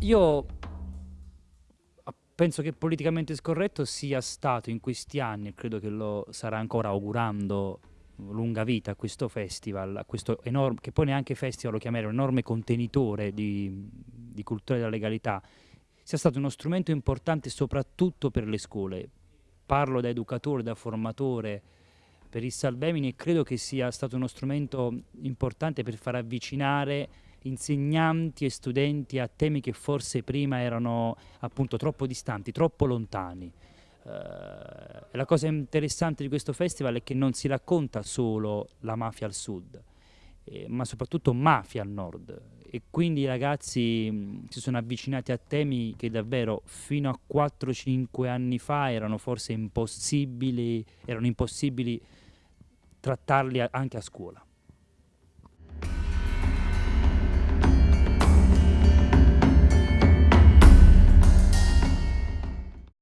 io penso che politicamente scorretto sia stato in questi anni, e credo che lo sarà ancora augurando lunga vita a questo festival, a questo enorme, che poi neanche festival lo chiamerei, un enorme contenitore di, di cultura della legalità, sia stato uno strumento importante soprattutto per le scuole. Parlo da educatore, da formatore, per il Salvemini e credo che sia stato uno strumento importante per far avvicinare insegnanti e studenti a temi che forse prima erano appunto troppo distanti, troppo lontani. Uh, la cosa interessante di questo festival è che non si racconta solo la mafia al sud, eh, ma soprattutto mafia al nord e quindi i ragazzi mh, si sono avvicinati a temi che davvero fino a 4-5 anni fa erano forse impossibili, erano impossibili trattarli a, anche a scuola.